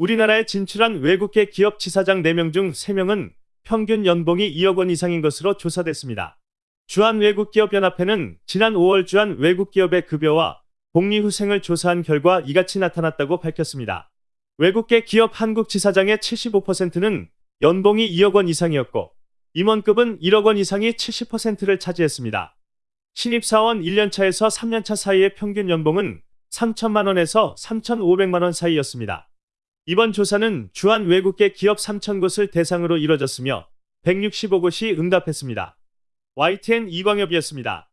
우리나라에 진출한 외국계 기업 지사장 4명 중 3명은 평균 연봉이 2억 원 이상인 것으로 조사됐습니다. 주한외국기업연합회는 지난 5월 주한 외국기업의 급여와 복리후생을 조사한 결과 이같이 나타났다고 밝혔습니다. 외국계 기업 한국 지사장의 75%는 연봉이 2억 원 이상이었고 임원급은 1억 원 이상이 70%를 차지했습니다. 신입사원 1년차에서 3년차 사이의 평균 연봉은 3천만 원에서 3,500만 원 사이였습니다. 이번 조사는 주한 외국계 기업 3,000곳을 대상으로 이뤄졌으며 165곳이 응답했습니다. YTN 이광엽이었습니다.